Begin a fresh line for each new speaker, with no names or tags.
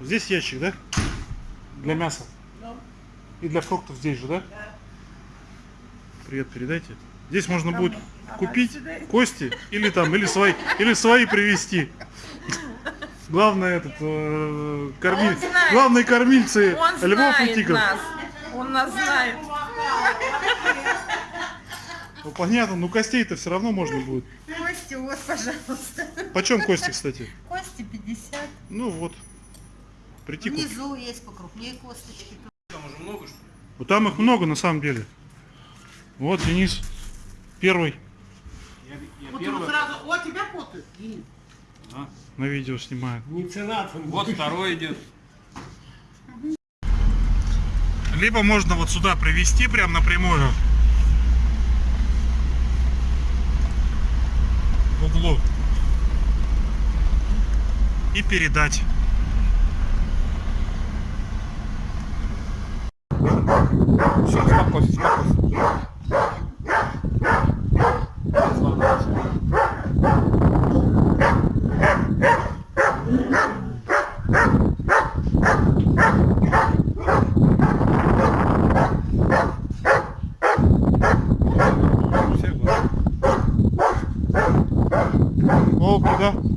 Здесь ящик, да? Для мяса. И для фруктов здесь же, да? Привет передайте. Здесь можно будет купить кости или там, или свои, или свои привезти. Главное этот э, кормиль, главные кормильцы
Он
львов и тигров.
нас. Он нас знает.
Ну, понятно, ну костей-то все равно можно будет.
Кости, вот, пожалуйста.
Почем кости, кстати?
Кости 50.
Ну вот. Прийти купить.
Внизу есть покрупнее косточки.
Вот там их много на самом деле. Вот Денис первый
Вот ему сразу, о, тебя коты.
на видео снимает.
Вот второй идет.
Либо можно вот сюда привезти прям напрямую. В углу. И передать. com esses. Oh, cuidado.